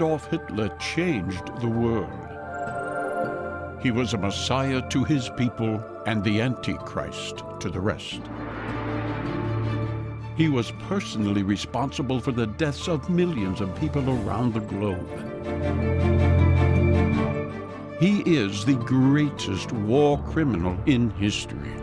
Adolf Hitler changed the world. He was a messiah to his people and the Antichrist to the rest. He was personally responsible for the deaths of millions of people around the globe. He is the greatest war criminal in history.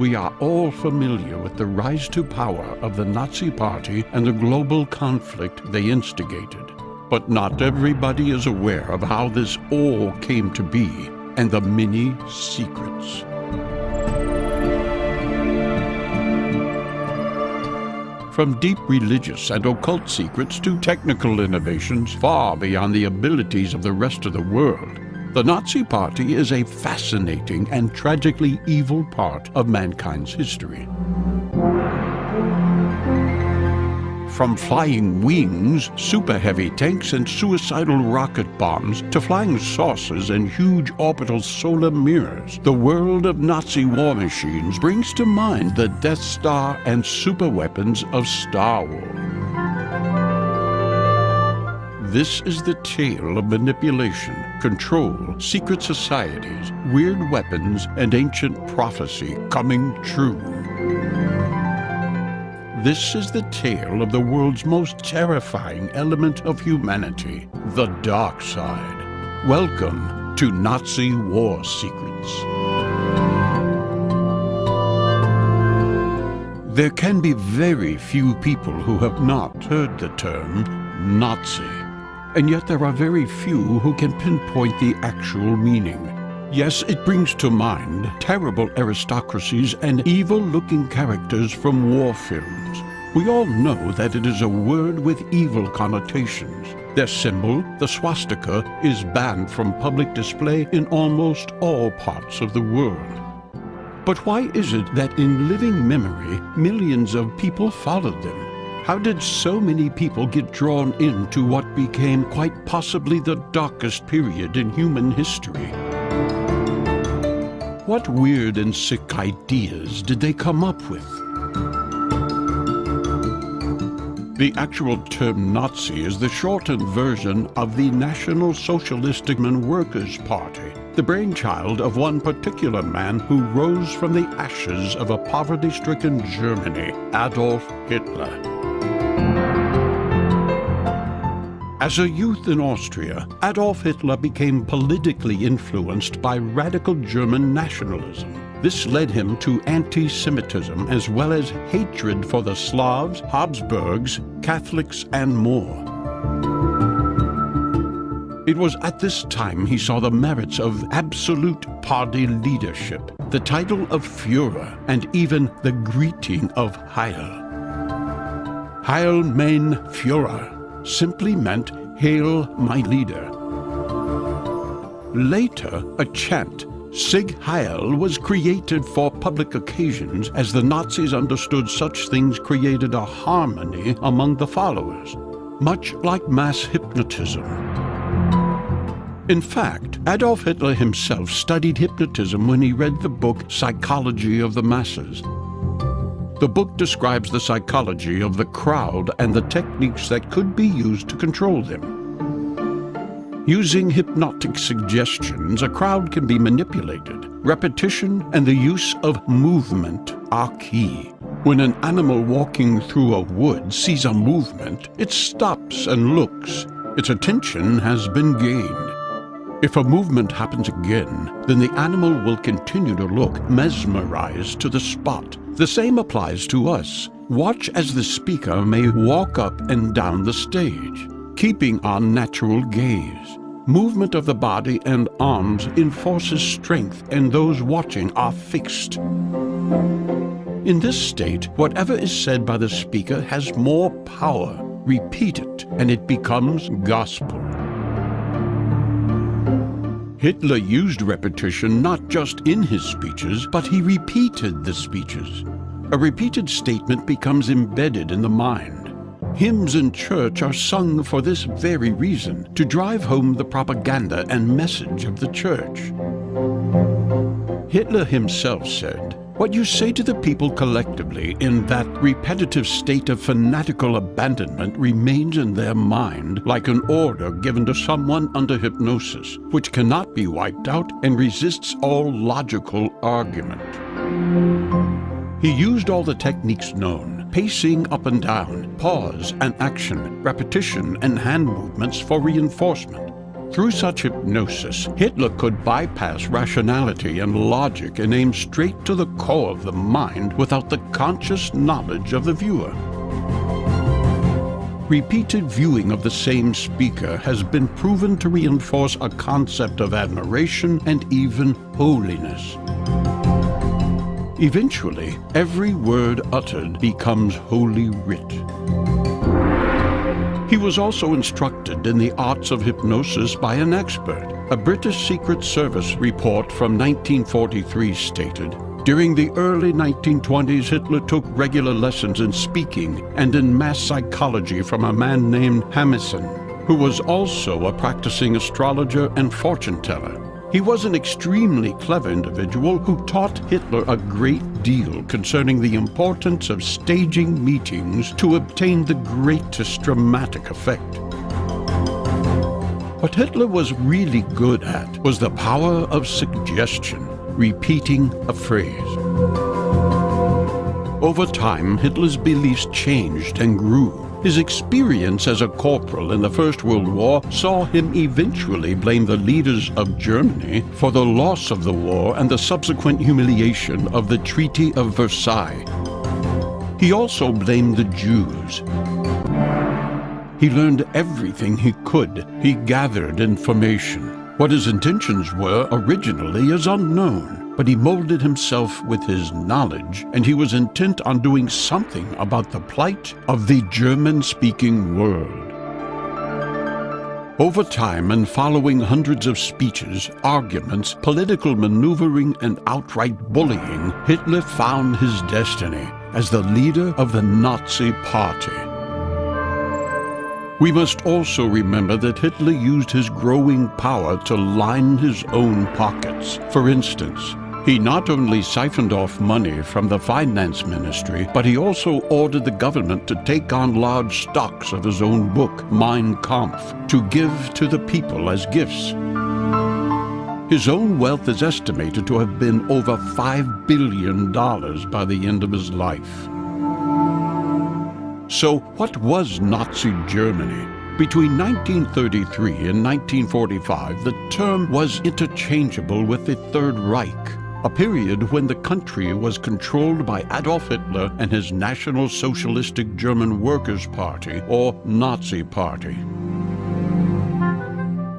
We are all familiar with the rise to power of the Nazi Party and the global conflict they instigated. But not everybody is aware of how this all came to be and the many secrets. From deep religious and occult secrets to technical innovations far beyond the abilities of the rest of the world, the Nazi Party is a fascinating and tragically evil part of mankind's history. From flying wings, super heavy tanks, and suicidal rocket bombs to flying saucers and huge orbital solar mirrors, the world of Nazi war machines brings to mind the Death Star and super weapons of Star Wars. This is the tale of manipulation, control, secret societies, weird weapons, and ancient prophecy coming true. This is the tale of the world's most terrifying element of humanity, the dark side. Welcome to Nazi War Secrets. There can be very few people who have not heard the term Nazi. And yet there are very few who can pinpoint the actual meaning. Yes, it brings to mind terrible aristocracies and evil-looking characters from war films. We all know that it is a word with evil connotations. Their symbol, the swastika, is banned from public display in almost all parts of the world. But why is it that in living memory, millions of people followed them? How did so many people get drawn into what became quite possibly the darkest period in human history? What weird and sick ideas did they come up with? The actual term Nazi is the shortened version of the National Socialistic Workers' Party, the brainchild of one particular man who rose from the ashes of a poverty-stricken Germany, Adolf Hitler. As a youth in Austria, Adolf Hitler became politically influenced by radical German nationalism. This led him to anti-Semitism as well as hatred for the Slavs, Habsburgs, Catholics, and more. It was at this time he saw the merits of absolute party leadership, the title of Führer, and even the greeting of Heil. Heil mein Führer simply meant, Hail my leader. Later, a chant, Sieg Heil, was created for public occasions as the Nazis understood such things created a harmony among the followers, much like mass hypnotism. In fact, Adolf Hitler himself studied hypnotism when he read the book Psychology of the Masses. The book describes the psychology of the crowd and the techniques that could be used to control them. Using hypnotic suggestions, a crowd can be manipulated. Repetition and the use of movement are key. When an animal walking through a wood sees a movement, it stops and looks. Its attention has been gained. If a movement happens again, then the animal will continue to look, mesmerized to the spot. The same applies to us. Watch as the speaker may walk up and down the stage, keeping our natural gaze. Movement of the body and arms enforces strength and those watching are fixed. In this state, whatever is said by the speaker has more power. Repeat it, and it becomes gospel. Hitler used repetition not just in his speeches, but he repeated the speeches. A repeated statement becomes embedded in the mind. Hymns in church are sung for this very reason, to drive home the propaganda and message of the church. Hitler himself said, What you say to the people collectively in that repetitive state of fanatical abandonment remains in their mind like an order given to someone under hypnosis, which cannot be wiped out and resists all logical argument. He used all the techniques known, pacing up and down, pause and action, repetition and hand movements for reinforcement. Through such hypnosis, Hitler could bypass rationality and logic and aim straight to the core of the mind without the conscious knowledge of the viewer. Repeated viewing of the same speaker has been proven to reinforce a concept of admiration and even holiness. Eventually, every word uttered becomes holy writ. He was also instructed in the arts of hypnosis by an expert. A British Secret Service report from 1943 stated, during the early 1920s, Hitler took regular lessons in speaking and in mass psychology from a man named Hamerson, who was also a practicing astrologer and fortune teller. He was an extremely clever individual who taught Hitler a great deal concerning the importance of staging meetings to obtain the greatest dramatic effect. What Hitler was really good at was the power of suggestion, repeating a phrase. Over time, Hitler's beliefs changed and grew. His experience as a corporal in the First World War saw him eventually blame the leaders of Germany for the loss of the war and the subsequent humiliation of the Treaty of Versailles. He also blamed the Jews. He learned everything he could. He gathered information. What his intentions were originally is unknown but he molded himself with his knowledge, and he was intent on doing something about the plight of the German-speaking world. Over time and following hundreds of speeches, arguments, political maneuvering, and outright bullying, Hitler found his destiny as the leader of the Nazi Party. We must also remember that Hitler used his growing power to line his own pockets. For instance, he not only siphoned off money from the finance ministry, but he also ordered the government to take on large stocks of his own book, Mein Kampf, to give to the people as gifts. His own wealth is estimated to have been over $5 billion by the end of his life. So what was Nazi Germany? Between 1933 and 1945, the term was interchangeable with the Third Reich, a period when the country was controlled by Adolf Hitler and his National Socialistic German Workers' Party, or Nazi Party.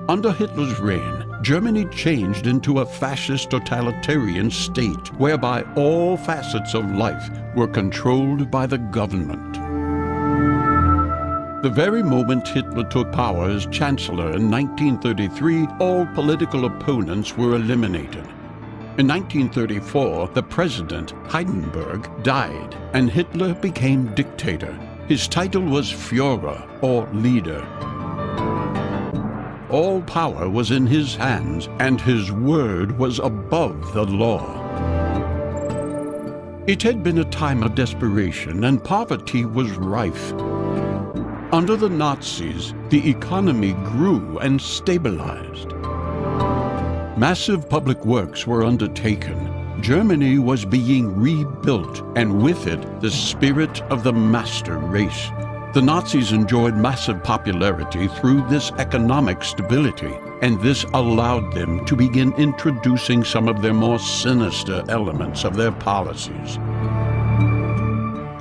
Under Hitler's reign, Germany changed into a fascist totalitarian state whereby all facets of life were controlled by the government. The very moment Hitler took power as Chancellor in 1933, all political opponents were eliminated. In 1934, the president, Hindenburg, died, and Hitler became dictator. His title was Führer, or leader. All power was in his hands, and his word was above the law. It had been a time of desperation, and poverty was rife. Under the Nazis, the economy grew and stabilized. Massive public works were undertaken. Germany was being rebuilt, and with it, the spirit of the master race. The Nazis enjoyed massive popularity through this economic stability, and this allowed them to begin introducing some of their more sinister elements of their policies.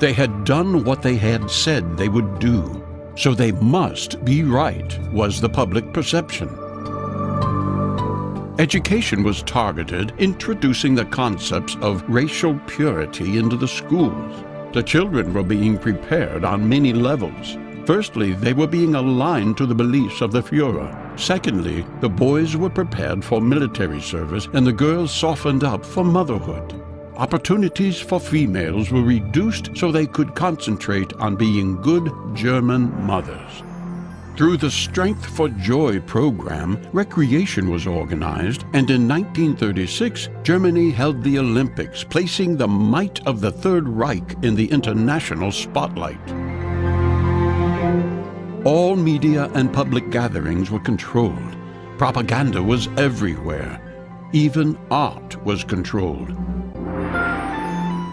They had done what they had said they would do, so they must be right, was the public perception. Education was targeted, introducing the concepts of racial purity into the schools. The children were being prepared on many levels. Firstly, they were being aligned to the beliefs of the Fuhrer. Secondly, the boys were prepared for military service and the girls softened up for motherhood. Opportunities for females were reduced so they could concentrate on being good German mothers. Through the Strength for Joy program, recreation was organized, and in 1936, Germany held the Olympics, placing the might of the Third Reich in the international spotlight. All media and public gatherings were controlled. Propaganda was everywhere. Even art was controlled.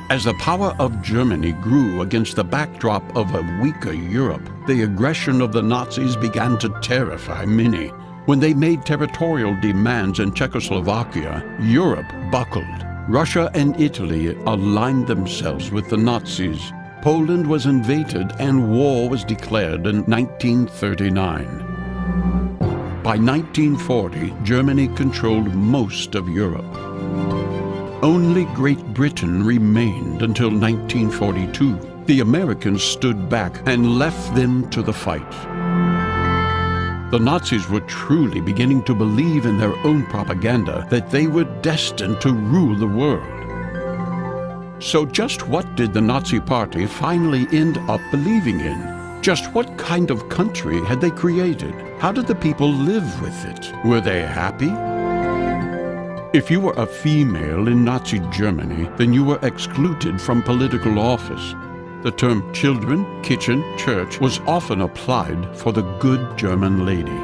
As the power of Germany grew against the backdrop of a weaker Europe, the aggression of the Nazis began to terrify many. When they made territorial demands in Czechoslovakia, Europe buckled. Russia and Italy aligned themselves with the Nazis. Poland was invaded and war was declared in 1939. By 1940, Germany controlled most of Europe. Only Great Britain remained until 1942. The Americans stood back and left them to the fight. The Nazis were truly beginning to believe in their own propaganda that they were destined to rule the world. So just what did the Nazi Party finally end up believing in? Just what kind of country had they created? How did the people live with it? Were they happy? If you were a female in Nazi Germany, then you were excluded from political office. The term children, kitchen, church was often applied for the good German lady.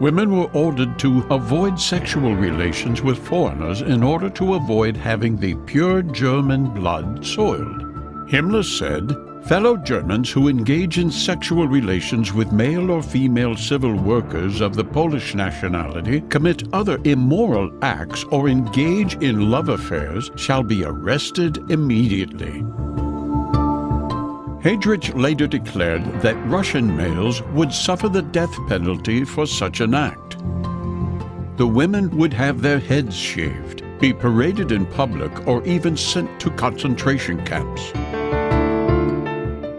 Women were ordered to avoid sexual relations with foreigners in order to avoid having the pure German blood soiled. Himmler said, Fellow Germans who engage in sexual relations with male or female civil workers of the Polish nationality, commit other immoral acts, or engage in love affairs shall be arrested immediately. Heydrich later declared that Russian males would suffer the death penalty for such an act. The women would have their heads shaved, be paraded in public, or even sent to concentration camps.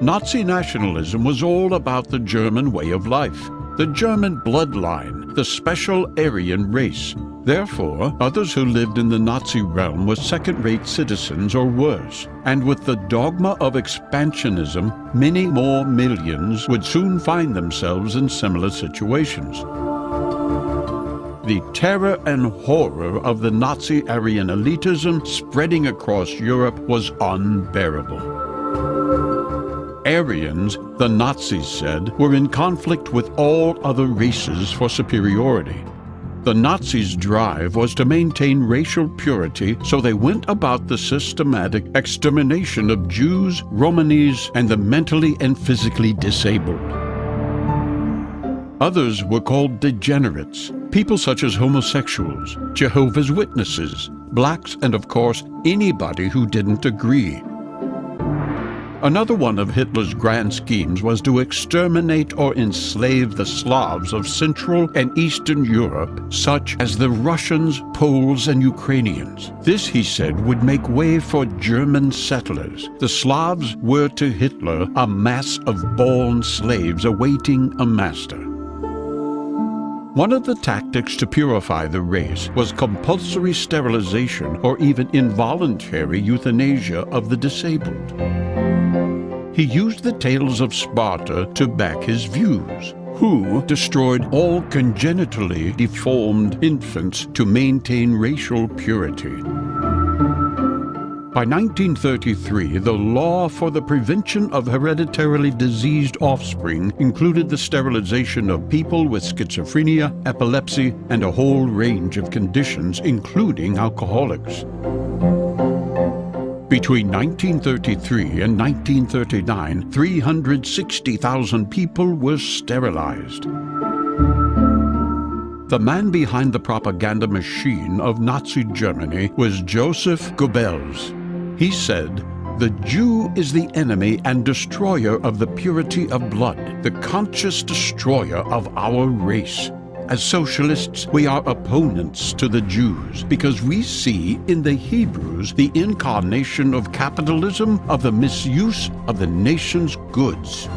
Nazi nationalism was all about the German way of life, the German bloodline, the special Aryan race. Therefore, others who lived in the Nazi realm were second-rate citizens or worse. And with the dogma of expansionism, many more millions would soon find themselves in similar situations. The terror and horror of the Nazi Aryan elitism spreading across Europe was unbearable. Aryans, the Nazis said, were in conflict with all other races for superiority. The Nazis' drive was to maintain racial purity, so they went about the systematic extermination of Jews, Romanis, and the mentally and physically disabled. Others were called degenerates, people such as homosexuals, Jehovah's Witnesses, blacks, and of course, anybody who didn't agree. Another one of Hitler's grand schemes was to exterminate or enslave the Slavs of Central and Eastern Europe, such as the Russians, Poles, and Ukrainians. This, he said, would make way for German settlers. The Slavs were to Hitler a mass of born slaves awaiting a master. One of the tactics to purify the race was compulsory sterilization or even involuntary euthanasia of the disabled. He used the tales of Sparta to back his views, who destroyed all congenitally deformed infants to maintain racial purity. By 1933, the law for the prevention of hereditarily diseased offspring included the sterilization of people with schizophrenia, epilepsy, and a whole range of conditions, including alcoholics. Between 1933 and 1939, 360,000 people were sterilized. The man behind the propaganda machine of Nazi Germany was Joseph Goebbels. He said, the Jew is the enemy and destroyer of the purity of blood, the conscious destroyer of our race. As socialists, we are opponents to the Jews because we see in the Hebrews the incarnation of capitalism, of the misuse of the nation's goods.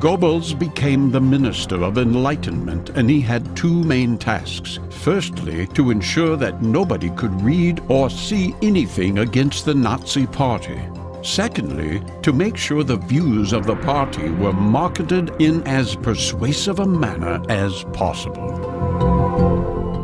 Goebbels became the Minister of Enlightenment, and he had two main tasks. Firstly, to ensure that nobody could read or see anything against the Nazi Party. Secondly, to make sure the views of the party were marketed in as persuasive a manner as possible.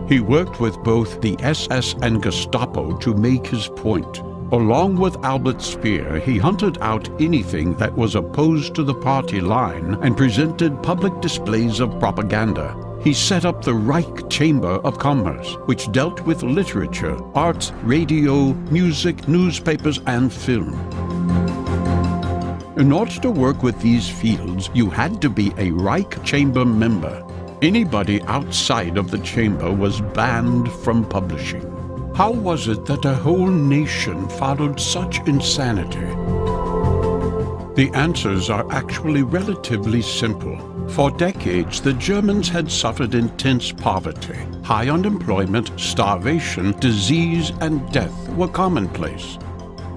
He worked with both the SS and Gestapo to make his point. Along with Albert Speer, he hunted out anything that was opposed to the party line and presented public displays of propaganda. He set up the Reich Chamber of Commerce, which dealt with literature, arts, radio, music, newspapers, and film. In order to work with these fields, you had to be a Reich Chamber member. Anybody outside of the chamber was banned from publishing. How was it that a whole nation followed such insanity? The answers are actually relatively simple. For decades, the Germans had suffered intense poverty. High unemployment, starvation, disease, and death were commonplace.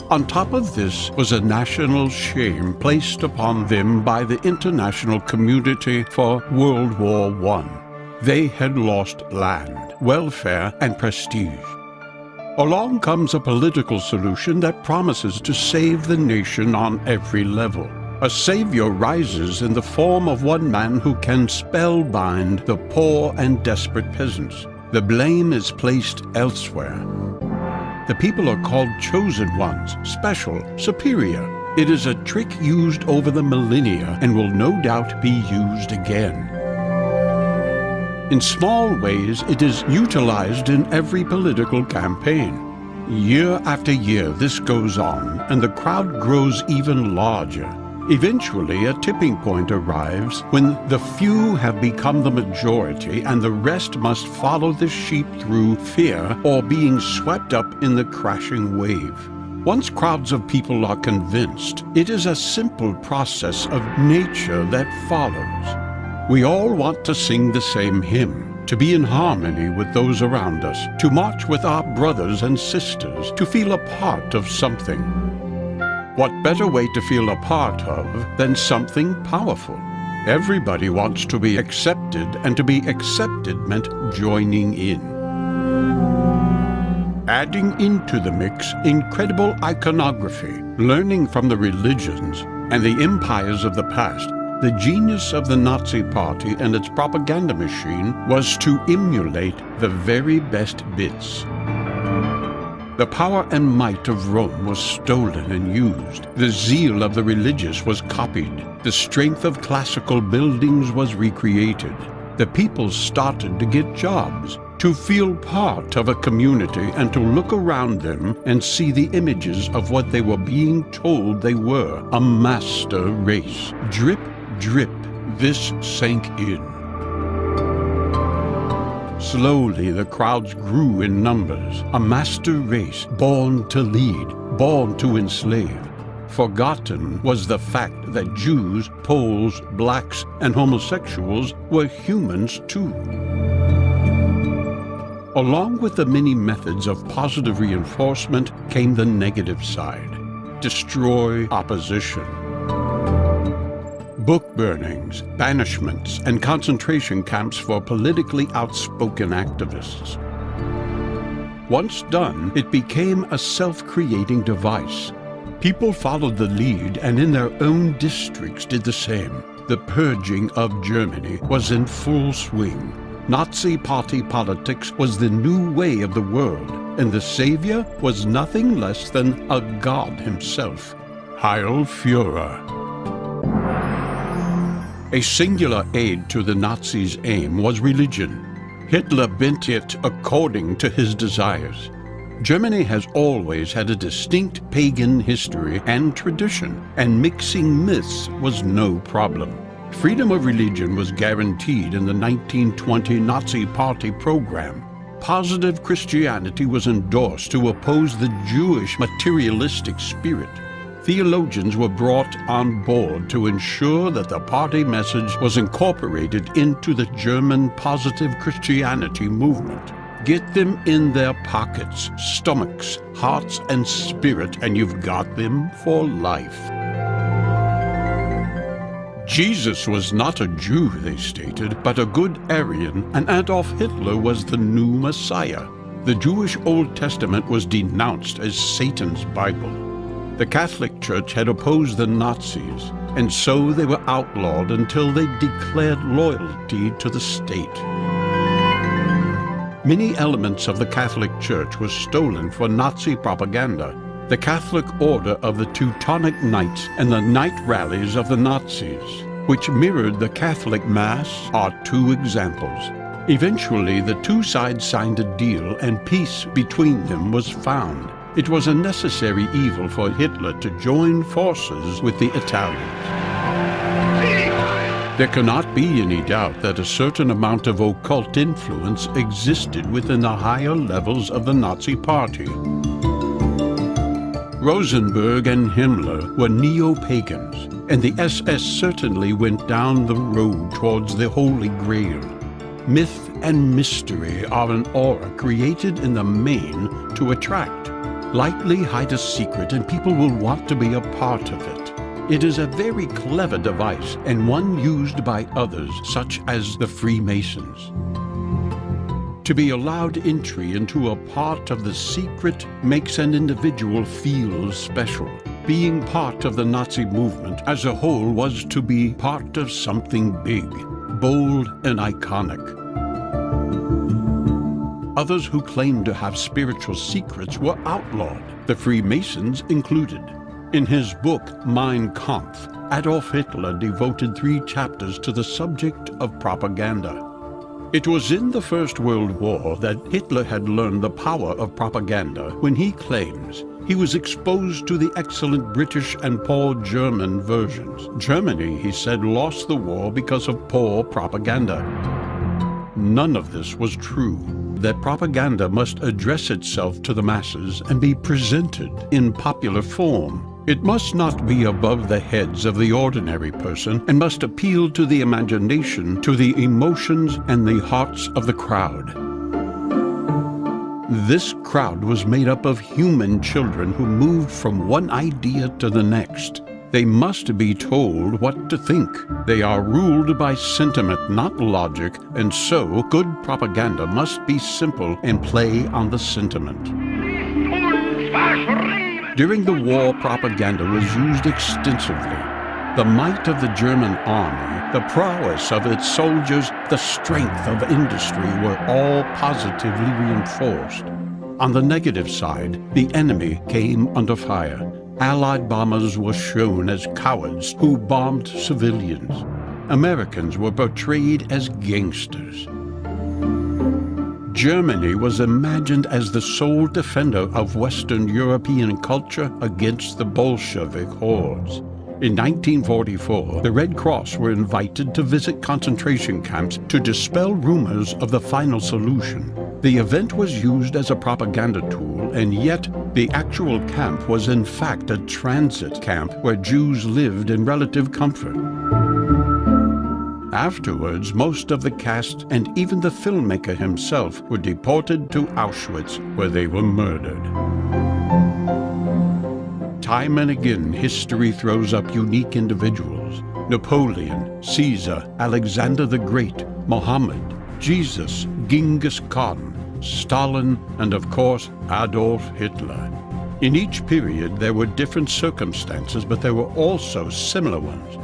On top of this was a national shame placed upon them by the international community for World War I. They had lost land, welfare, and prestige. Along comes a political solution that promises to save the nation on every level. A savior rises in the form of one man who can spellbind the poor and desperate peasants. The blame is placed elsewhere. The people are called chosen ones, special, superior. It is a trick used over the millennia and will no doubt be used again. In small ways, it is utilized in every political campaign. Year after year, this goes on, and the crowd grows even larger. Eventually, a tipping point arrives when the few have become the majority and the rest must follow the sheep through fear or being swept up in the crashing wave. Once crowds of people are convinced, it is a simple process of nature that follows. We all want to sing the same hymn, to be in harmony with those around us, to march with our brothers and sisters, to feel a part of something. What better way to feel a part of than something powerful? Everybody wants to be accepted, and to be accepted meant joining in. Adding into the mix incredible iconography, learning from the religions and the empires of the past the genius of the Nazi Party and its propaganda machine was to emulate the very best bits. The power and might of Rome was stolen and used. The zeal of the religious was copied. The strength of classical buildings was recreated. The people started to get jobs, to feel part of a community and to look around them and see the images of what they were being told they were, a master race. Drip drip, this sank in. Slowly the crowds grew in numbers, a master race born to lead, born to enslave. Forgotten was the fact that Jews, Poles, blacks, and homosexuals were humans too. Along with the many methods of positive reinforcement came the negative side. Destroy opposition, book burnings, banishments, and concentration camps for politically outspoken activists. Once done, it became a self-creating device. People followed the lead and in their own districts did the same. The purging of Germany was in full swing. Nazi party politics was the new way of the world, and the savior was nothing less than a god himself, Heil Führer. A singular aid to the Nazis' aim was religion. Hitler bent it according to his desires. Germany has always had a distinct pagan history and tradition, and mixing myths was no problem. Freedom of religion was guaranteed in the 1920 Nazi Party program. Positive Christianity was endorsed to oppose the Jewish materialistic spirit theologians were brought on board to ensure that the party message was incorporated into the German positive Christianity movement. Get them in their pockets, stomachs, hearts, and spirit, and you've got them for life. Jesus was not a Jew, they stated, but a good Aryan, and Adolf Hitler was the new Messiah. The Jewish Old Testament was denounced as Satan's Bible. The Catholic Church had opposed the Nazis, and so they were outlawed until they declared loyalty to the state. Many elements of the Catholic Church were stolen for Nazi propaganda. The Catholic Order of the Teutonic Knights and the night rallies of the Nazis, which mirrored the Catholic Mass, are two examples. Eventually, the two sides signed a deal and peace between them was found. It was a necessary evil for Hitler to join forces with the Italians. There cannot be any doubt that a certain amount of occult influence existed within the higher levels of the Nazi Party. Rosenberg and Himmler were neo-pagans, and the SS certainly went down the road towards the Holy Grail. Myth and mystery are an aura created in the main to attract lightly hide a secret and people will want to be a part of it. It is a very clever device and one used by others, such as the Freemasons. To be allowed entry into a part of the secret makes an individual feel special. Being part of the Nazi movement as a whole was to be part of something big, bold and iconic. Others who claimed to have spiritual secrets were outlawed, the Freemasons included. In his book, Mein Kampf, Adolf Hitler devoted three chapters to the subject of propaganda. It was in the First World War that Hitler had learned the power of propaganda when he claims he was exposed to the excellent British and poor German versions. Germany, he said, lost the war because of poor propaganda. None of this was true that propaganda must address itself to the masses and be presented in popular form. It must not be above the heads of the ordinary person and must appeal to the imagination, to the emotions and the hearts of the crowd. This crowd was made up of human children who moved from one idea to the next. They must be told what to think. They are ruled by sentiment, not logic, and so good propaganda must be simple and play on the sentiment. During the war, propaganda was used extensively. The might of the German army, the prowess of its soldiers, the strength of industry were all positively reinforced. On the negative side, the enemy came under fire. Allied bombers were shown as cowards who bombed civilians. Americans were portrayed as gangsters. Germany was imagined as the sole defender of Western European culture against the Bolshevik hordes. In 1944, the Red Cross were invited to visit concentration camps to dispel rumors of the final solution. The event was used as a propaganda tool, and yet the actual camp was in fact a transit camp where Jews lived in relative comfort. Afterwards, most of the cast and even the filmmaker himself were deported to Auschwitz, where they were murdered. Time and again, history throws up unique individuals. Napoleon, Caesar, Alexander the Great, Muhammad, Jesus, Genghis Khan, Stalin, and of course, Adolf Hitler. In each period, there were different circumstances, but there were also similar ones.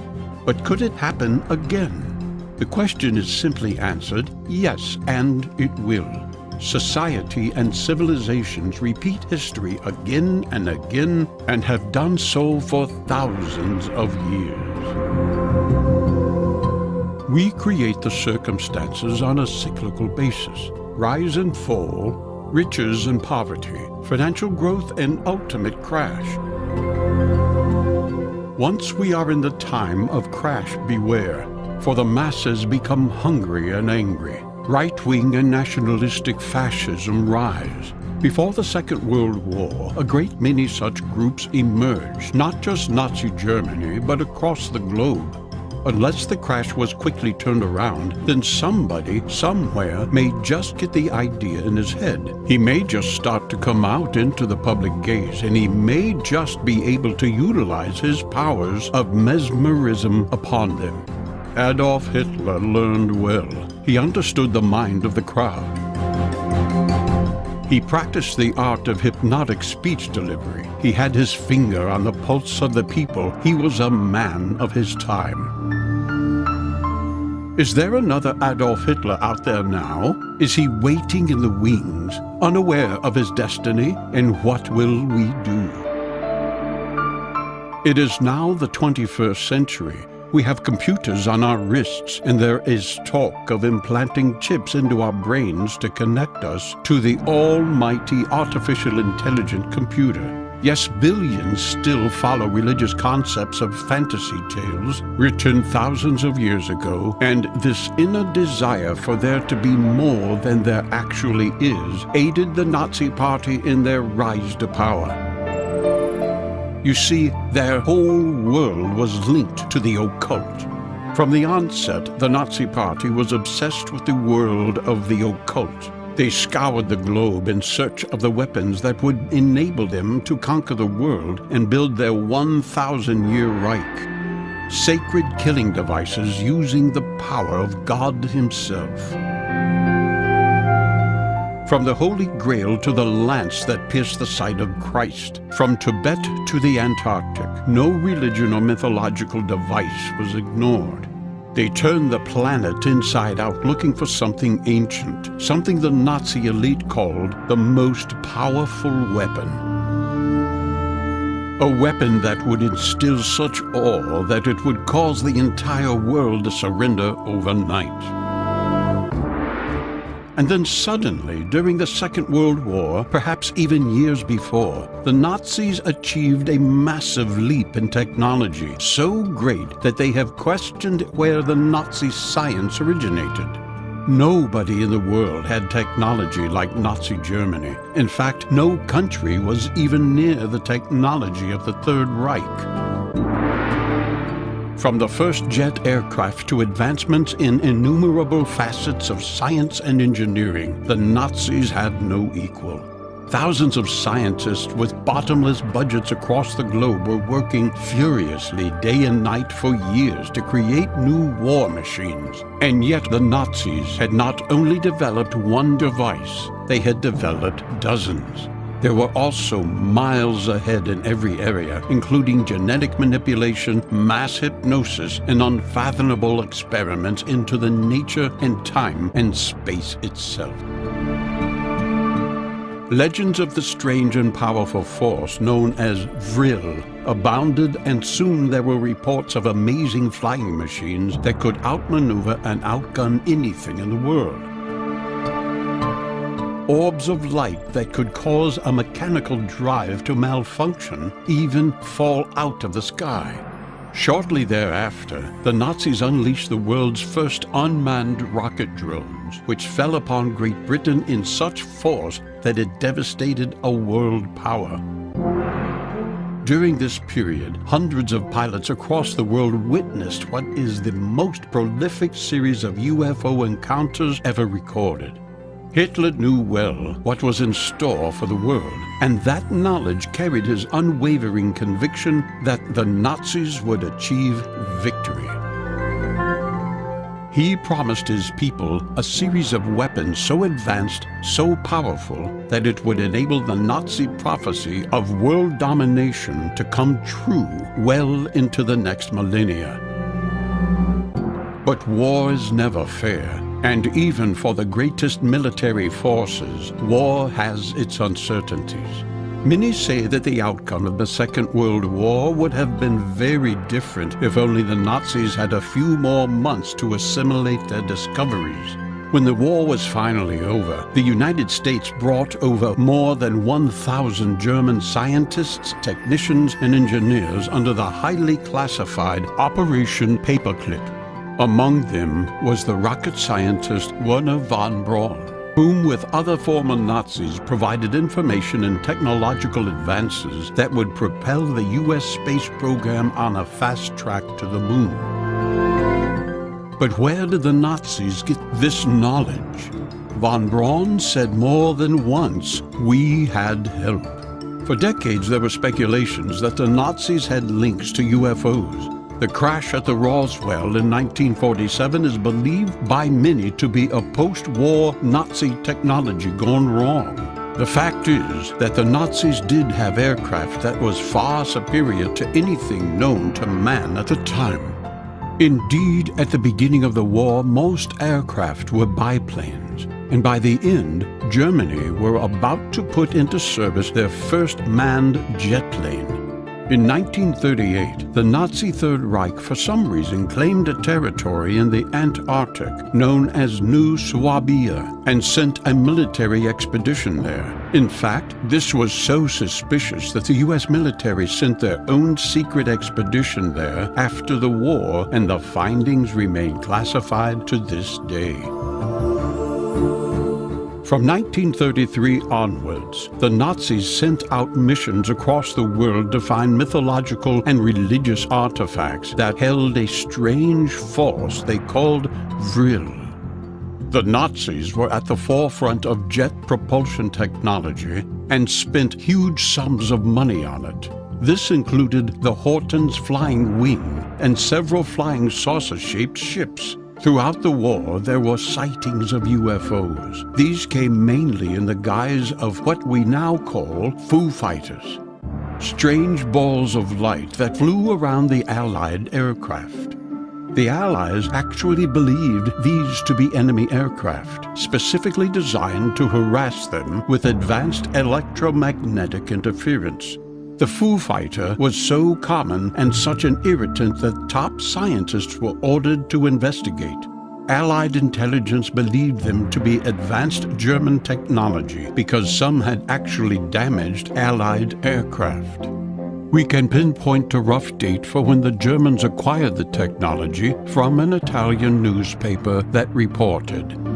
But could it happen again? The question is simply answered, yes, and it will. Society and civilizations repeat history again and again and have done so for thousands of years. We create the circumstances on a cyclical basis. Rise and fall, riches and poverty, financial growth and ultimate crash. Once we are in the time of crash beware, for the masses become hungry and angry. Right-wing and nationalistic fascism rise. Before the Second World War, a great many such groups emerged, not just Nazi Germany, but across the globe. Unless the crash was quickly turned around, then somebody, somewhere, may just get the idea in his head. He may just start to come out into the public gaze, and he may just be able to utilize his powers of mesmerism upon them. Adolf Hitler learned well. He understood the mind of the crowd. He practiced the art of hypnotic speech delivery. He had his finger on the pulse of the people. He was a man of his time. Is there another Adolf Hitler out there now? Is he waiting in the wings, unaware of his destiny? And what will we do? It is now the 21st century. We have computers on our wrists, and there is talk of implanting chips into our brains to connect us to the almighty artificial intelligent computer. Yes, billions still follow religious concepts of fantasy tales written thousands of years ago, and this inner desire for there to be more than there actually is aided the Nazi Party in their rise to power. You see, their whole world was linked to the occult. From the onset, the Nazi Party was obsessed with the world of the occult. They scoured the globe in search of the weapons that would enable them to conquer the world and build their 1,000-year Reich. Sacred killing devices using the power of God himself. From the Holy Grail to the lance that pierced the side of Christ, from Tibet to the Antarctic, no religion or mythological device was ignored. They turned the planet inside out looking for something ancient, something the Nazi elite called the most powerful weapon. A weapon that would instill such awe that it would cause the entire world to surrender overnight. And then suddenly, during the Second World War, perhaps even years before, the Nazis achieved a massive leap in technology, so great that they have questioned where the Nazi science originated. Nobody in the world had technology like Nazi Germany. In fact, no country was even near the technology of the Third Reich. From the first jet aircraft to advancements in innumerable facets of science and engineering, the Nazis had no equal. Thousands of scientists with bottomless budgets across the globe were working furiously day and night for years to create new war machines. And yet the Nazis had not only developed one device, they had developed dozens. There were also miles ahead in every area, including genetic manipulation, mass hypnosis, and unfathomable experiments into the nature and time and space itself. Legends of the strange and powerful force known as Vril abounded and soon there were reports of amazing flying machines that could outmaneuver and outgun anything in the world orbs of light that could cause a mechanical drive to malfunction, even fall out of the sky. Shortly thereafter, the Nazis unleashed the world's first unmanned rocket drones, which fell upon Great Britain in such force that it devastated a world power. During this period, hundreds of pilots across the world witnessed what is the most prolific series of UFO encounters ever recorded. Hitler knew well what was in store for the world, and that knowledge carried his unwavering conviction that the Nazis would achieve victory. He promised his people a series of weapons so advanced, so powerful, that it would enable the Nazi prophecy of world domination to come true well into the next millennia. But war is never fair. And even for the greatest military forces, war has its uncertainties. Many say that the outcome of the Second World War would have been very different if only the Nazis had a few more months to assimilate their discoveries. When the war was finally over, the United States brought over more than 1,000 German scientists, technicians, and engineers under the highly classified Operation Paperclip. Among them was the rocket scientist Wernher von Braun, whom with other former Nazis provided information and technological advances that would propel the U.S. space program on a fast track to the moon. But where did the Nazis get this knowledge? Von Braun said more than once, we had help. For decades there were speculations that the Nazis had links to UFOs, the crash at the Roswell in 1947 is believed by many to be a post-war Nazi technology gone wrong. The fact is that the Nazis did have aircraft that was far superior to anything known to man at the time. Indeed, at the beginning of the war, most aircraft were biplanes, and by the end, Germany were about to put into service their first manned jet plane. In 1938, the Nazi Third Reich for some reason claimed a territory in the Antarctic known as New Swabia and sent a military expedition there. In fact, this was so suspicious that the U.S. military sent their own secret expedition there after the war and the findings remain classified to this day. From 1933 onwards, the Nazis sent out missions across the world to find mythological and religious artifacts that held a strange force they called Vril. The Nazis were at the forefront of jet propulsion technology and spent huge sums of money on it. This included the Hortens Flying Wing and several flying saucer-shaped ships. Throughout the war, there were sightings of UFOs. These came mainly in the guise of what we now call Foo Fighters. Strange balls of light that flew around the Allied aircraft. The Allies actually believed these to be enemy aircraft, specifically designed to harass them with advanced electromagnetic interference. The Foo Fighter was so common and such an irritant that top scientists were ordered to investigate. Allied intelligence believed them to be advanced German technology because some had actually damaged Allied aircraft. We can pinpoint a rough date for when the Germans acquired the technology from an Italian newspaper that reported.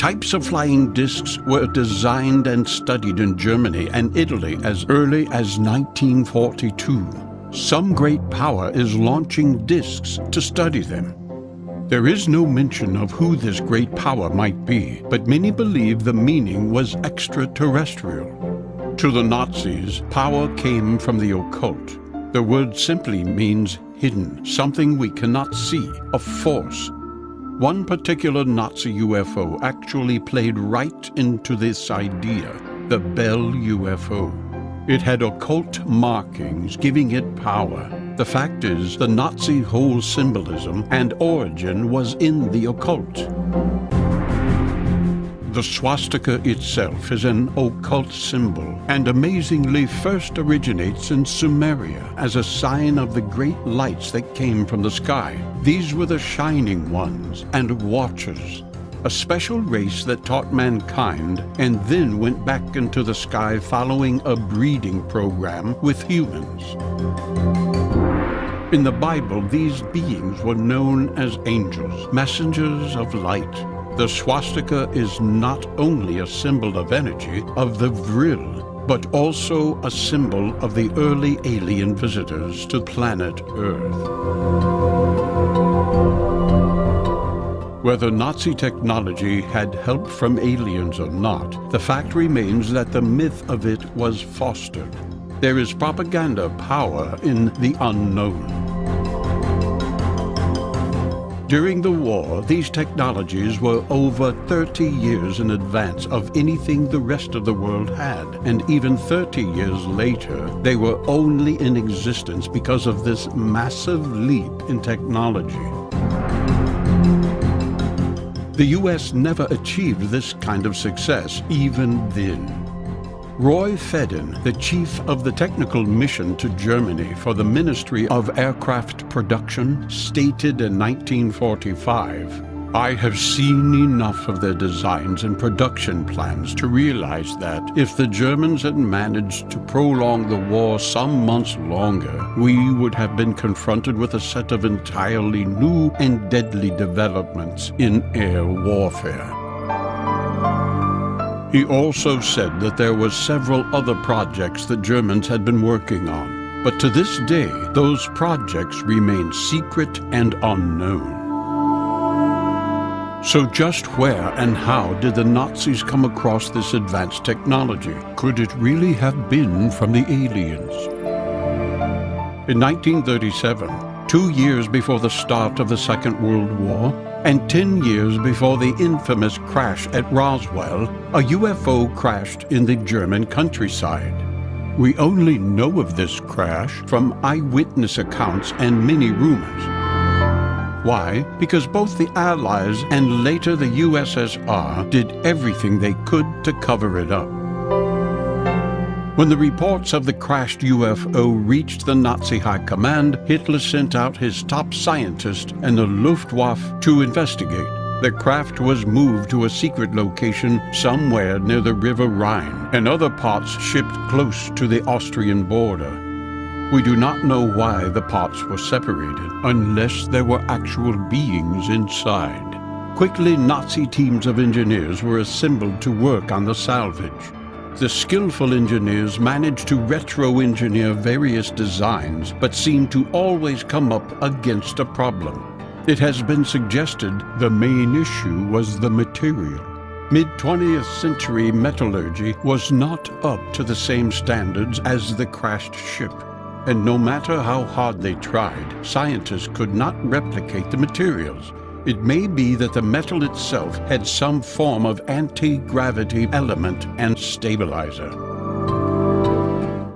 Types of flying discs were designed and studied in Germany and Italy as early as 1942. Some great power is launching discs to study them. There is no mention of who this great power might be, but many believe the meaning was extraterrestrial. To the Nazis, power came from the occult. The word simply means hidden, something we cannot see, a force, one particular Nazi UFO actually played right into this idea, the Bell UFO. It had occult markings giving it power. The fact is, the Nazi whole symbolism and origin was in the occult. The swastika itself is an occult symbol and amazingly first originates in Sumeria as a sign of the great lights that came from the sky. These were the shining ones and watchers, a special race that taught mankind and then went back into the sky following a breeding program with humans. In the Bible, these beings were known as angels, messengers of light. The swastika is not only a symbol of energy, of the vril, but also a symbol of the early alien visitors to planet Earth. Whether Nazi technology had help from aliens or not, the fact remains that the myth of it was fostered. There is propaganda power in the unknown. During the war, these technologies were over 30 years in advance of anything the rest of the world had, and even 30 years later, they were only in existence because of this massive leap in technology. The U.S. never achieved this kind of success, even then. Roy Fedden, the chief of the technical mission to Germany for the Ministry of Aircraft Production, stated in 1945, I have seen enough of their designs and production plans to realize that if the Germans had managed to prolong the war some months longer, we would have been confronted with a set of entirely new and deadly developments in air warfare. He also said that there were several other projects that Germans had been working on, but to this day, those projects remain secret and unknown. So just where and how did the Nazis come across this advanced technology? Could it really have been from the aliens? In 1937, two years before the start of the Second World War, And 10 years before the infamous crash at Roswell, a UFO crashed in the German countryside. We only know of this crash from eyewitness accounts and many rumors. Why? Because both the Allies and later the USSR did everything they could to cover it up. When the reports of the crashed UFO reached the Nazi High Command, Hitler sent out his top scientist and the Luftwaffe to investigate. The craft was moved to a secret location somewhere near the River Rhine, and other parts shipped close to the Austrian border. We do not know why the parts were separated, unless there were actual beings inside. Quickly, Nazi teams of engineers were assembled to work on the salvage. The skillful engineers managed to retro-engineer various designs, but seemed to always come up against a problem. It has been suggested the main issue was the material. Mid-20th century metallurgy was not up to the same standards as the crashed ship. And no matter how hard they tried, scientists could not replicate the materials. It may be that the metal itself had some form of anti-gravity element and stabilizer.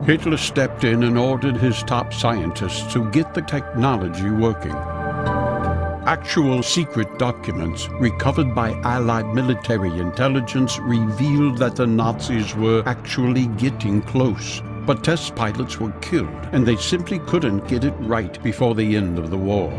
Hitler stepped in and ordered his top scientists to get the technology working. Actual secret documents recovered by Allied military intelligence revealed that the Nazis were actually getting close. But test pilots were killed, and they simply couldn't get it right before the end of the war.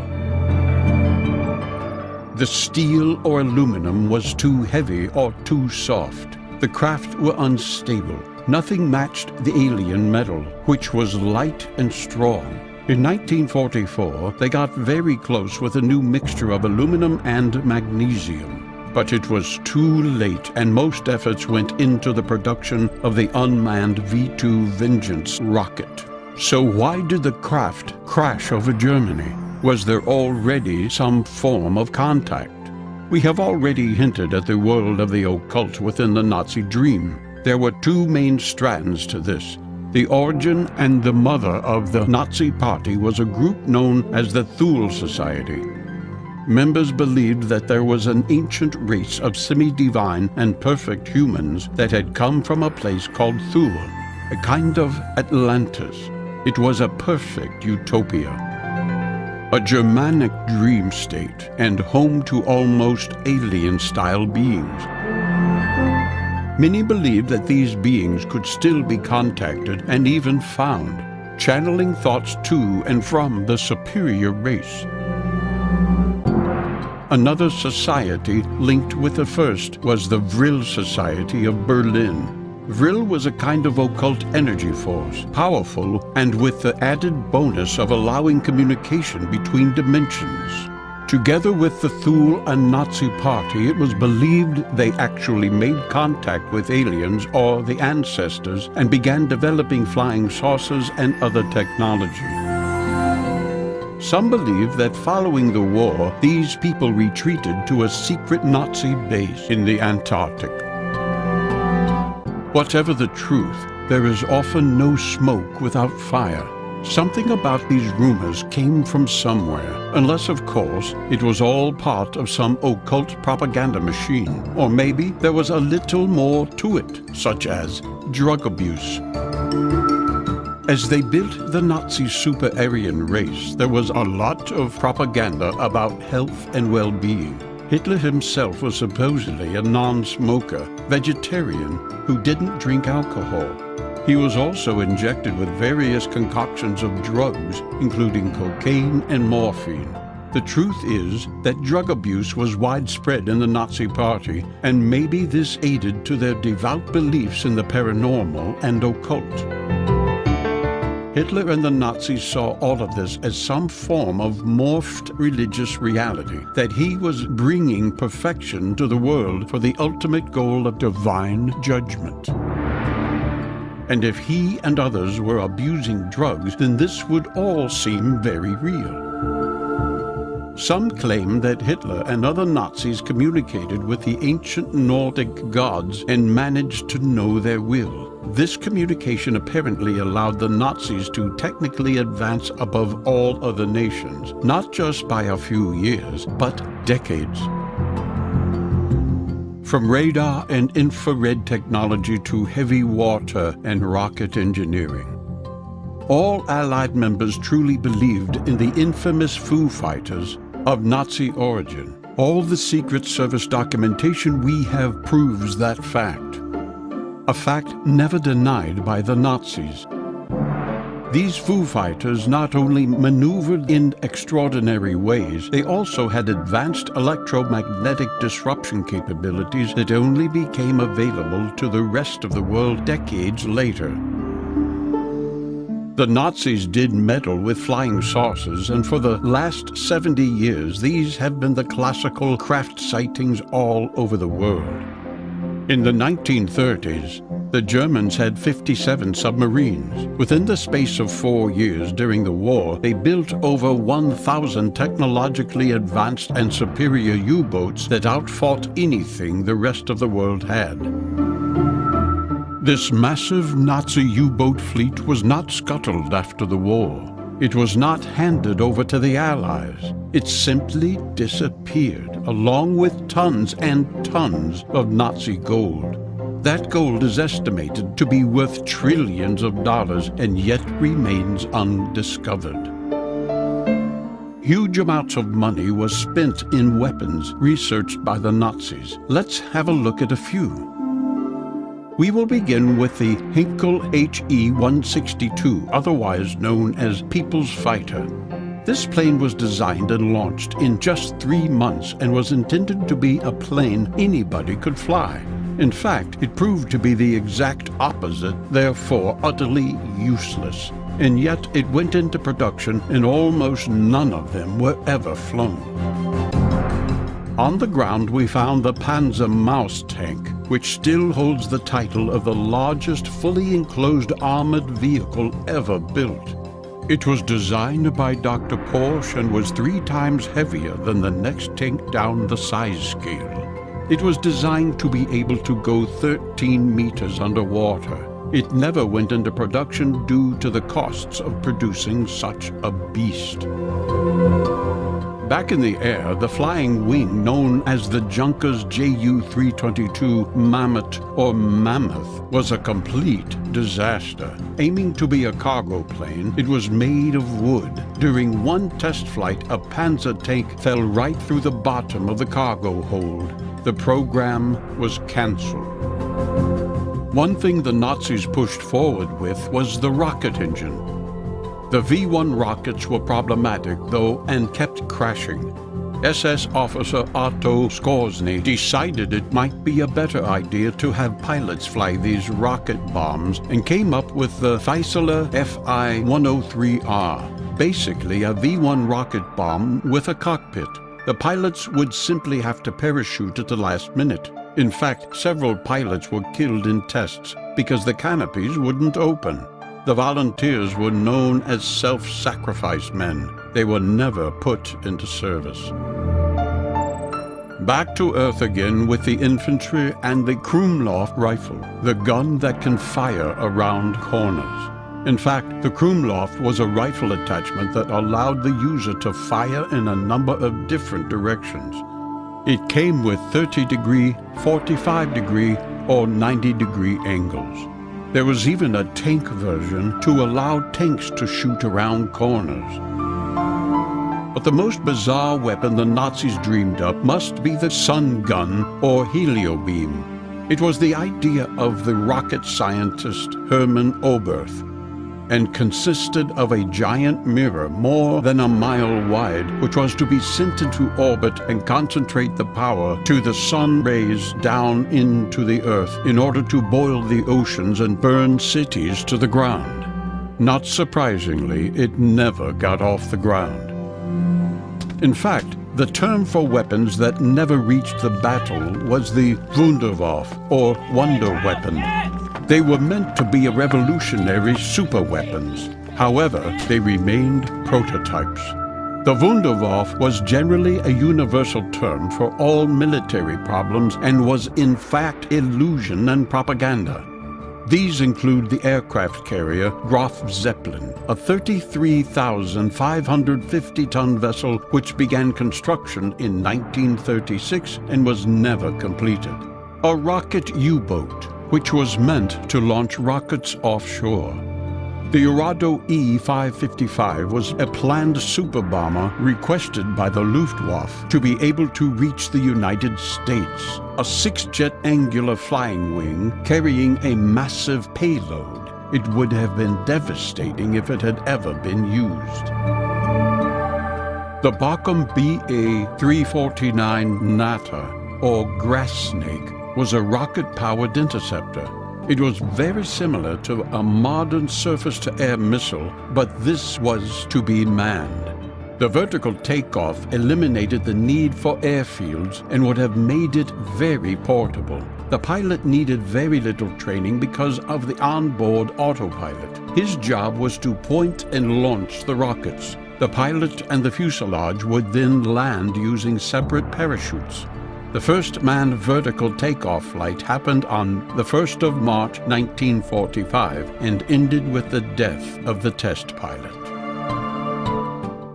The steel or aluminum was too heavy or too soft. The craft were unstable. Nothing matched the alien metal, which was light and strong. In 1944, they got very close with a new mixture of aluminum and magnesium. But it was too late, and most efforts went into the production of the unmanned V-2 Vengeance rocket. So why did the craft crash over Germany? Was there already some form of contact? We have already hinted at the world of the occult within the Nazi dream. There were two main strands to this. The origin and the mother of the Nazi Party was a group known as the Thule Society. Members believed that there was an ancient race of semi-divine and perfect humans that had come from a place called Thule, a kind of Atlantis. It was a perfect utopia a Germanic dream state and home to almost alien-style beings. Many believed that these beings could still be contacted and even found, channeling thoughts to and from the superior race. Another society linked with the first was the Vril Society of Berlin, Vril was a kind of occult energy force, powerful and with the added bonus of allowing communication between dimensions. Together with the Thule and Nazi Party, it was believed they actually made contact with aliens or the ancestors and began developing flying saucers and other technology. Some believe that following the war, these people retreated to a secret Nazi base in the Antarctic. Whatever the truth, there is often no smoke without fire. Something about these rumors came from somewhere, unless, of course, it was all part of some occult propaganda machine. Or maybe there was a little more to it, such as drug abuse. As they built the Nazi super-Aryan race, there was a lot of propaganda about health and well-being. Hitler himself was supposedly a non-smoker, vegetarian, who didn't drink alcohol. He was also injected with various concoctions of drugs, including cocaine and morphine. The truth is that drug abuse was widespread in the Nazi Party, and maybe this aided to their devout beliefs in the paranormal and occult. Hitler and the Nazis saw all of this as some form of morphed religious reality, that he was bringing perfection to the world for the ultimate goal of divine judgment. And if he and others were abusing drugs, then this would all seem very real. Some claim that Hitler and other Nazis communicated with the ancient Nordic gods and managed to know their will. This communication apparently allowed the Nazis to technically advance above all other nations, not just by a few years, but decades. From radar and infrared technology to heavy water and rocket engineering. All Allied members truly believed in the infamous Foo Fighters of Nazi origin. All the Secret Service documentation we have proves that fact a fact never denied by the Nazis. These Foo Fighters not only maneuvered in extraordinary ways, they also had advanced electromagnetic disruption capabilities that only became available to the rest of the world decades later. The Nazis did meddle with flying saucers, and for the last 70 years, these have been the classical craft sightings all over the world. In the 1930s, the Germans had 57 submarines. Within the space of four years during the war, they built over 1,000 technologically advanced and superior U-boats that outfought anything the rest of the world had. This massive Nazi U-boat fleet was not scuttled after the war. It was not handed over to the Allies. It simply disappeared, along with tons and tons of Nazi gold. That gold is estimated to be worth trillions of dollars and yet remains undiscovered. Huge amounts of money was spent in weapons researched by the Nazis. Let's have a look at a few. We will begin with the Heinkel HE-162, otherwise known as People's Fighter. This plane was designed and launched in just three months and was intended to be a plane anybody could fly. In fact, it proved to be the exact opposite, therefore utterly useless. And yet it went into production and almost none of them were ever flown. On the ground we found the Panzer Maus tank, which still holds the title of the largest fully enclosed armored vehicle ever built. It was designed by Dr. Porsche and was three times heavier than the next tank down the size scale. It was designed to be able to go 13 meters underwater. It never went into production due to the costs of producing such a beast. Back in the air, the flying wing known as the Junkers Ju-322 Mammut or Mammoth was a complete disaster. Aiming to be a cargo plane, it was made of wood. During one test flight, a Panzer tank fell right through the bottom of the cargo hold. The program was cancelled. One thing the Nazis pushed forward with was the rocket engine. The V-1 rockets were problematic, though, and kept crashing. SS officer Otto Skorzeny decided it might be a better idea to have pilots fly these rocket bombs and came up with the Fieseler Fi-103R, basically a V-1 rocket bomb with a cockpit. The pilots would simply have to parachute at the last minute. In fact, several pilots were killed in tests because the canopies wouldn't open. The volunteers were known as self-sacrifice men. They were never put into service. Back to Earth again with the infantry and the Krummlauf rifle, the gun that can fire around corners. In fact, the Krummlauf was a rifle attachment that allowed the user to fire in a number of different directions. It came with 30 degree, 45 degree, or 90 degree angles. There was even a tank version to allow tanks to shoot around corners. But the most bizarre weapon the Nazis dreamed up must be the sun gun or heliobeam. It was the idea of the rocket scientist Hermann Oberth and consisted of a giant mirror more than a mile wide, which was to be sent into orbit and concentrate the power to the sun rays down into the earth in order to boil the oceans and burn cities to the ground. Not surprisingly, it never got off the ground. In fact, the term for weapons that never reached the battle was the Wunderwaffe, or wonder weapon. They were meant to be a revolutionary superweapons. However, they remained prototypes. The Wunderwaffe was generally a universal term for all military problems and was in fact illusion and propaganda. These include the aircraft carrier Graf Zeppelin, a 33,550-ton vessel which began construction in 1936 and was never completed. A rocket U-boat, which was meant to launch rockets offshore. The Arado E-555 was a planned super bomber requested by the Luftwaffe to be able to reach the United States, a six-jet angular flying wing carrying a massive payload. It would have been devastating if it had ever been used. The Bachem BA-349 Natter, or grass snake, was a rocket-powered interceptor it was very similar to a modern surface-to-air missile, but this was to be manned. The vertical takeoff eliminated the need for airfields and would have made it very portable. The pilot needed very little training because of the onboard autopilot. His job was to point and launch the rockets. The pilot and the fuselage would then land using separate parachutes. The first manned vertical takeoff flight happened on the 1st of March 1945 and ended with the death of the test pilot.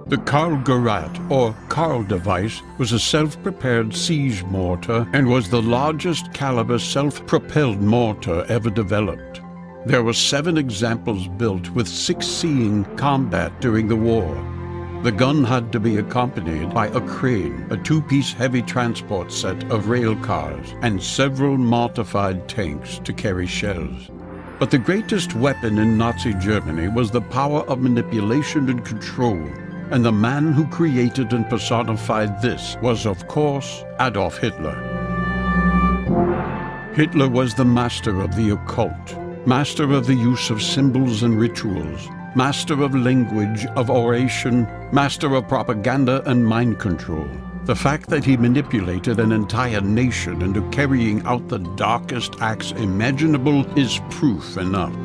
The Karl Gerät, or Karl device, was a self-prepared siege mortar and was the largest caliber self-propelled mortar ever developed. There were seven examples built with six seeing combat during the war. The gun had to be accompanied by a crane, a two-piece heavy transport set of rail cars, and several mortified tanks to carry shells. But the greatest weapon in Nazi Germany was the power of manipulation and control, and the man who created and personified this was, of course, Adolf Hitler. Hitler was the master of the occult, master of the use of symbols and rituals, master of language, of oration, master of propaganda and mind control. The fact that he manipulated an entire nation into carrying out the darkest acts imaginable is proof enough.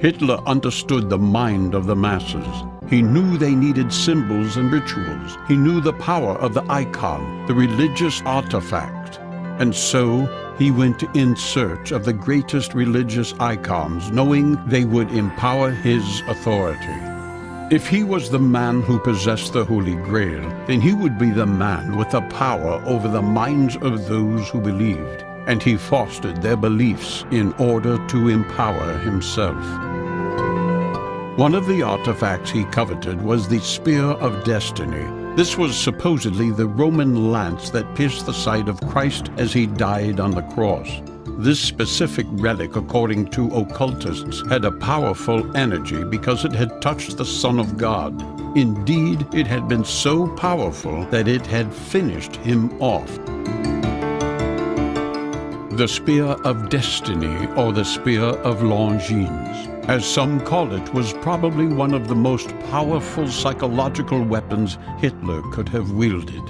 Hitler understood the mind of the masses. He knew they needed symbols and rituals. He knew the power of the icon, the religious artifact. And so he went in search of the greatest religious icons, knowing they would empower his authority. If he was the man who possessed the Holy Grail, then he would be the man with the power over the minds of those who believed, and he fostered their beliefs in order to empower himself. One of the artifacts he coveted was the Spear of Destiny, this was supposedly the Roman lance that pierced the side of Christ as he died on the cross. This specific relic, according to occultists, had a powerful energy because it had touched the Son of God. Indeed, it had been so powerful that it had finished him off. The Spear of Destiny, or the Spear of Longinus as some call it, was probably one of the most powerful psychological weapons Hitler could have wielded.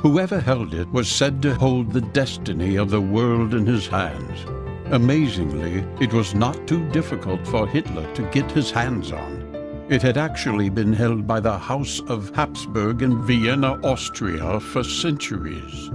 Whoever held it was said to hold the destiny of the world in his hands. Amazingly, it was not too difficult for Hitler to get his hands on. It had actually been held by the House of Habsburg in Vienna, Austria for centuries.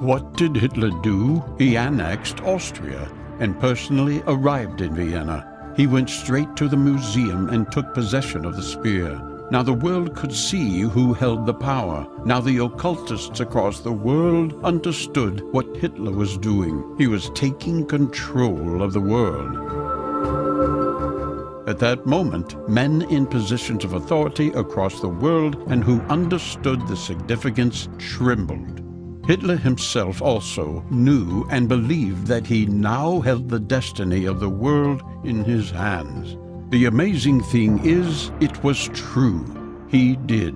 What did Hitler do? He annexed Austria and personally arrived in Vienna. He went straight to the museum and took possession of the spear. Now the world could see who held the power. Now the occultists across the world understood what Hitler was doing. He was taking control of the world. At that moment, men in positions of authority across the world and who understood the significance trembled. Hitler himself also knew and believed that he now held the destiny of the world in his hands. The amazing thing is, it was true. He did.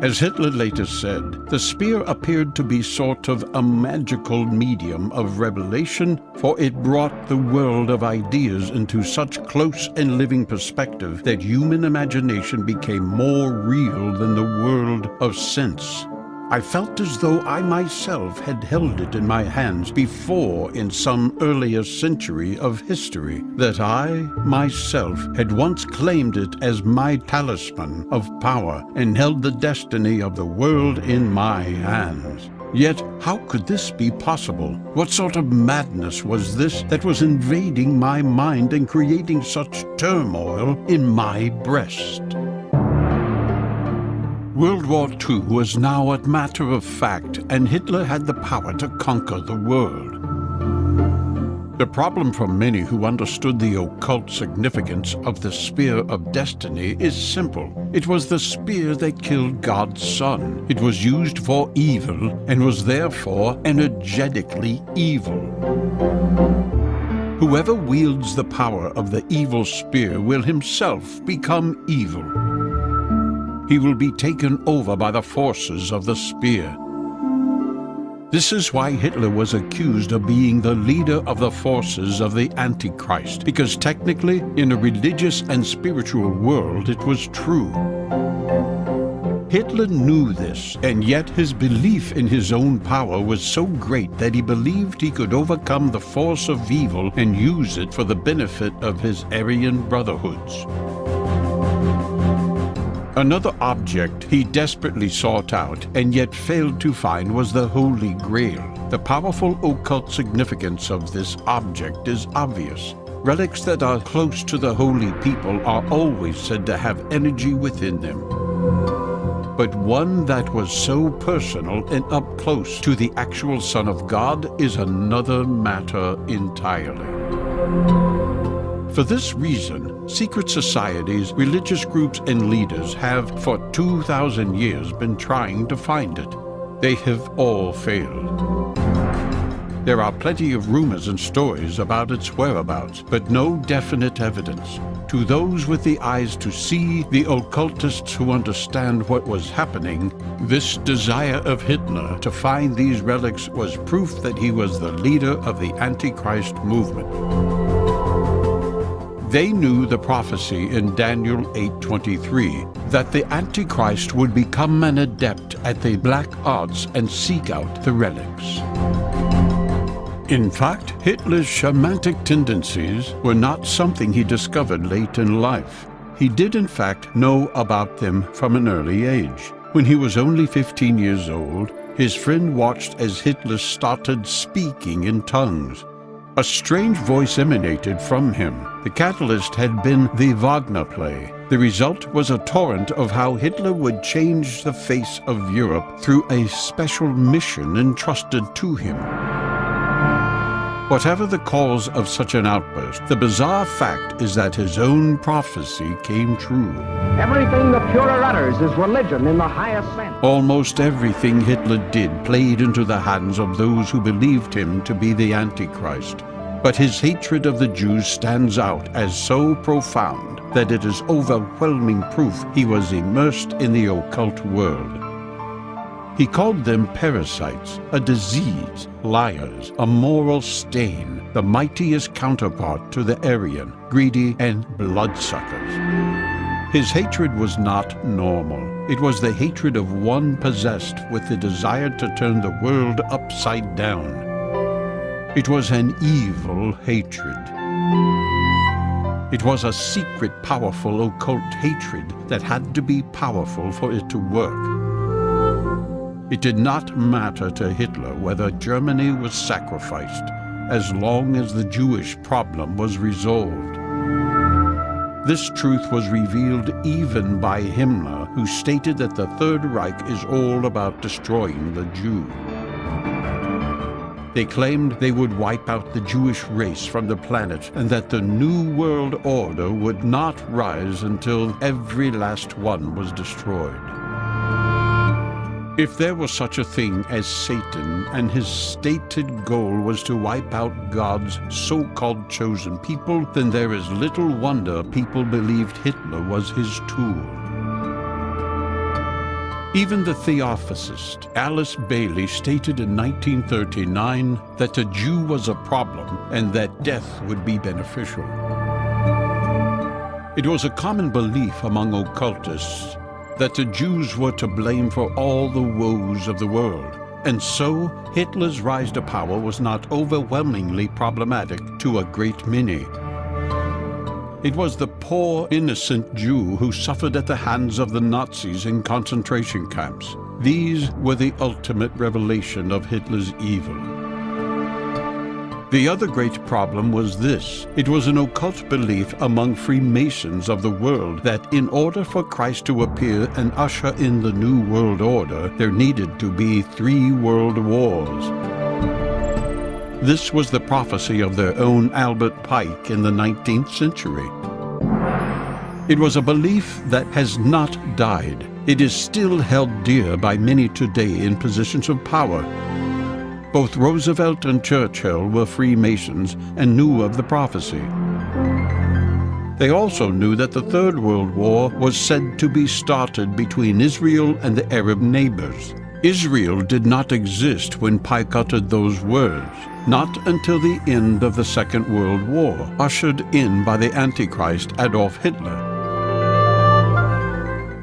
As Hitler later said, the spear appeared to be sort of a magical medium of revelation, for it brought the world of ideas into such close and living perspective that human imagination became more real than the world of sense. I felt as though I myself had held it in my hands before in some earlier century of history, that I myself had once claimed it as my talisman of power and held the destiny of the world in my hands. Yet, how could this be possible? What sort of madness was this that was invading my mind and creating such turmoil in my breast? World War II was now a matter of fact, and Hitler had the power to conquer the world. The problem for many who understood the occult significance of the Spear of Destiny is simple. It was the spear that killed God's Son. It was used for evil and was therefore energetically evil. Whoever wields the power of the evil spear will himself become evil. He will be taken over by the forces of the spear. This is why Hitler was accused of being the leader of the forces of the Antichrist, because technically, in a religious and spiritual world, it was true. Hitler knew this, and yet his belief in his own power was so great that he believed he could overcome the force of evil and use it for the benefit of his Aryan brotherhoods. Another object he desperately sought out and yet failed to find was the Holy Grail. The powerful occult significance of this object is obvious. Relics that are close to the holy people are always said to have energy within them. But one that was so personal and up close to the actual Son of God is another matter entirely. For this reason, secret societies, religious groups, and leaders have for 2,000 years been trying to find it. They have all failed. There are plenty of rumors and stories about its whereabouts, but no definite evidence. To those with the eyes to see, the occultists who understand what was happening, this desire of Hitler to find these relics was proof that he was the leader of the Antichrist movement. They knew the prophecy in Daniel 8.23 that the Antichrist would become an adept at the black arts and seek out the relics. In fact, Hitler's shamanic tendencies were not something he discovered late in life. He did in fact know about them from an early age. When he was only 15 years old, his friend watched as Hitler started speaking in tongues. A strange voice emanated from him. The catalyst had been the Wagner play. The result was a torrent of how Hitler would change the face of Europe through a special mission entrusted to him. Whatever the cause of such an outburst, the bizarre fact is that his own prophecy came true. Everything the Fuhrer utters is religion in the highest sense. Almost everything Hitler did played into the hands of those who believed him to be the Antichrist. But his hatred of the Jews stands out as so profound that it is overwhelming proof he was immersed in the occult world. He called them parasites, a disease, liars, a moral stain, the mightiest counterpart to the Aryan, greedy and bloodsuckers. His hatred was not normal. It was the hatred of one possessed with the desire to turn the world upside down. It was an evil hatred. It was a secret, powerful, occult hatred that had to be powerful for it to work. It did not matter to Hitler whether Germany was sacrificed, as long as the Jewish problem was resolved. This truth was revealed even by Himmler, who stated that the Third Reich is all about destroying the Jew. They claimed they would wipe out the Jewish race from the planet and that the New World Order would not rise until every last one was destroyed. If there was such a thing as Satan and his stated goal was to wipe out God's so-called chosen people, then there is little wonder people believed Hitler was his tool. Even the Theosophist Alice Bailey stated in 1939 that a Jew was a problem and that death would be beneficial. It was a common belief among occultists that the Jews were to blame for all the woes of the world. And so, Hitler's rise to power was not overwhelmingly problematic to a great many. It was the poor, innocent Jew who suffered at the hands of the Nazis in concentration camps. These were the ultimate revelation of Hitler's evil. The other great problem was this. It was an occult belief among Freemasons of the world that in order for Christ to appear and usher in the New World Order, there needed to be three world wars. This was the prophecy of their own Albert Pike in the 19th century. It was a belief that has not died. It is still held dear by many today in positions of power both Roosevelt and Churchill were Freemasons and knew of the prophecy. They also knew that the Third World War was said to be started between Israel and the Arab neighbors. Israel did not exist when Pike uttered those words, not until the end of the Second World War, ushered in by the Antichrist Adolf Hitler.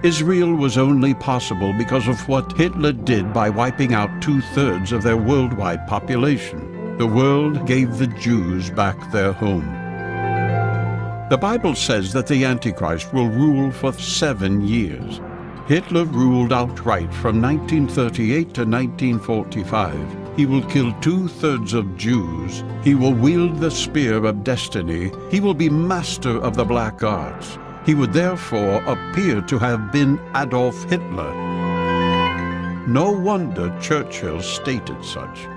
Israel was only possible because of what Hitler did by wiping out two-thirds of their worldwide population. The world gave the Jews back their home. The Bible says that the Antichrist will rule for seven years. Hitler ruled outright from 1938 to 1945. He will kill two-thirds of Jews. He will wield the spear of destiny. He will be master of the black arts. He would therefore appear to have been Adolf Hitler. No wonder Churchill stated such.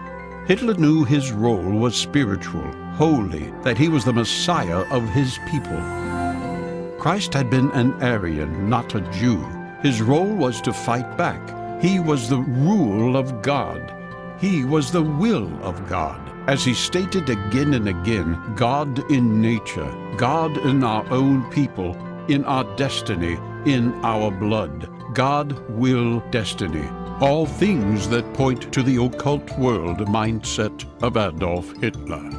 Hitler knew his role was spiritual, holy, that he was the Messiah of his people. Christ had been an Aryan, not a Jew. His role was to fight back. He was the rule of God. He was the will of God. As he stated again and again, God in nature, God in our own people, in our destiny, in our blood. God, will, destiny. All things that point to the occult world mindset of Adolf Hitler.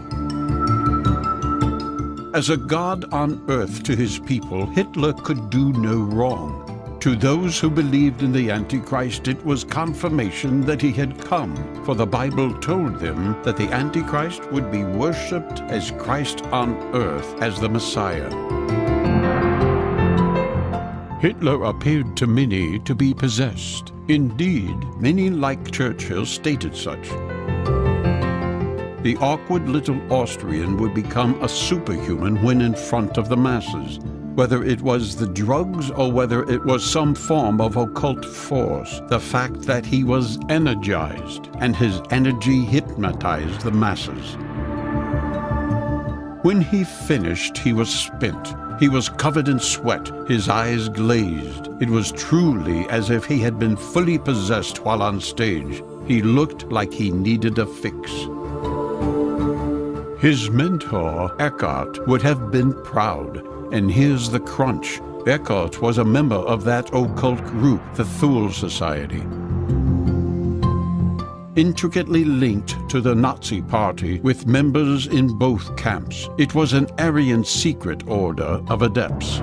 As a God on earth to his people, Hitler could do no wrong. To those who believed in the Antichrist, it was confirmation that he had come, for the Bible told them that the Antichrist would be worshipped as Christ on earth, as the Messiah. Hitler appeared to many to be possessed. Indeed, many like Churchill stated such. The awkward little Austrian would become a superhuman when in front of the masses, whether it was the drugs or whether it was some form of occult force, the fact that he was energized and his energy hypnotized the masses. When he finished, he was spent. He was covered in sweat, his eyes glazed. It was truly as if he had been fully possessed while on stage. He looked like he needed a fix. His mentor, Eckart, would have been proud. And here's the crunch. Eckart was a member of that occult group, the Thule Society intricately linked to the Nazi Party with members in both camps. It was an Aryan secret order of adepts.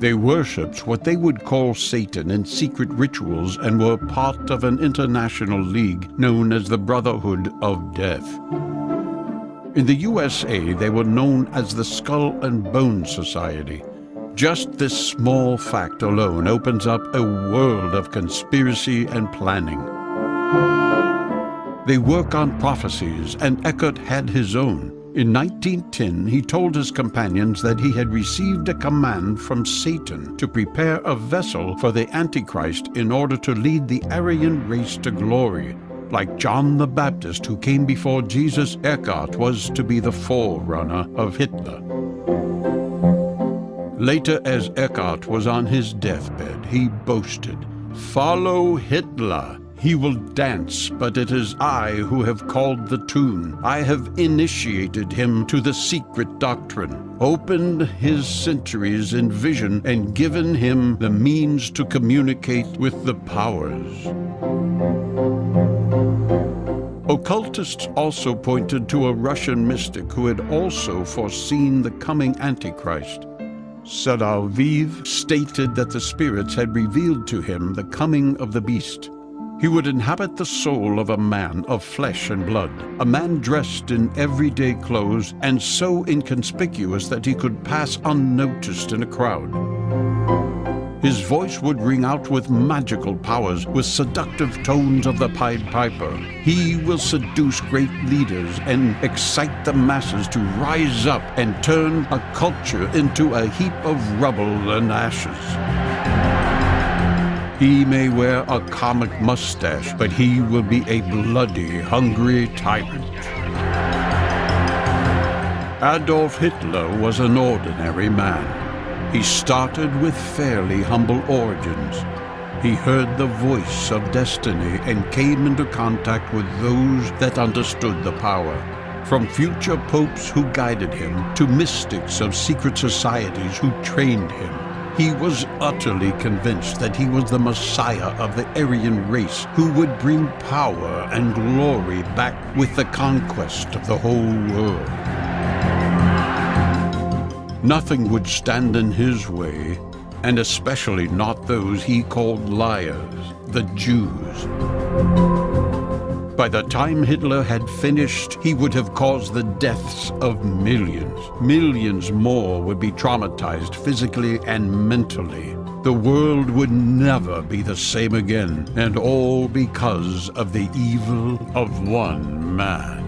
They worshipped what they would call Satan in secret rituals and were part of an international league known as the Brotherhood of Death. In the USA, they were known as the Skull and Bone Society. Just this small fact alone opens up a world of conspiracy and planning. They work on prophecies, and Eckart had his own. In 1910, he told his companions that he had received a command from Satan to prepare a vessel for the Antichrist in order to lead the Aryan race to glory. Like John the Baptist who came before Jesus, Eckart was to be the forerunner of Hitler. Later, as Eckart was on his deathbed, he boasted, Follow Hitler! He will dance, but it is I who have called the tune. I have initiated him to the secret doctrine, opened his centuries in vision, and given him the means to communicate with the powers. Occultists also pointed to a Russian mystic who had also foreseen the coming Antichrist. Soloviev stated that the spirits had revealed to him the coming of the beast. He would inhabit the soul of a man of flesh and blood, a man dressed in everyday clothes and so inconspicuous that he could pass unnoticed in a crowd. His voice would ring out with magical powers, with seductive tones of the Pied Piper. He will seduce great leaders and excite the masses to rise up and turn a culture into a heap of rubble and ashes. He may wear a comic mustache, but he will be a bloody, hungry tyrant. Adolf Hitler was an ordinary man. He started with fairly humble origins. He heard the voice of destiny and came into contact with those that understood the power. From future popes who guided him to mystics of secret societies who trained him, he was utterly convinced that he was the Messiah of the Aryan race who would bring power and glory back with the conquest of the whole world. Nothing would stand in his way, and especially not those he called liars, the Jews. By the time Hitler had finished, he would have caused the deaths of millions. Millions more would be traumatized physically and mentally. The world would never be the same again, and all because of the evil of one man.